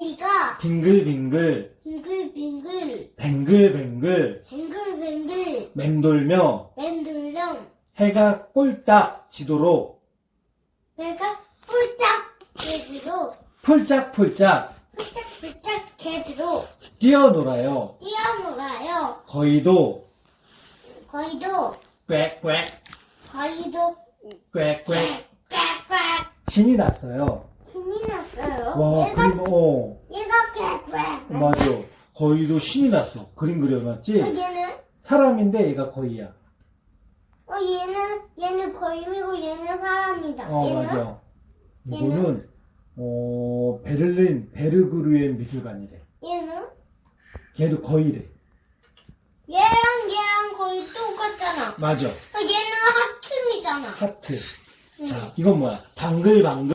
이가 빙글빙글 빙글빙글 뱅글뱅글 뱅글뱅글 맴돌며 맨들령 해가 꼴딱 지도록 배가 뿔짝 개주로 폴짝폴짝 뿔짝뿔짝 개주로 뛰어놀아요. 뛰어놀아요. 거의도 거의도 꽥꽥 거의도 꽥꽥 꽥꽥 신이 났어요. 힘이 났어요. 와 얘가 그림 어 얘가 꽥꽥 맞아. 거의도 신이 났어. 그림 그려놨지? 어, 얘는 사람인데 얘가 거의야. 어 얘는 얘는 거인이고 얘는 사람이다. 어 얘는 맞아. 이거는 어 베를린 베르그르엔 미술관이래. 얘는 걔도 거의래. 얘랑 얘랑 거의 똑같잖아. 맞아. 어, 얘는 하트이잖아. 하트. 응. 자 이건 뭐야? 방글방글.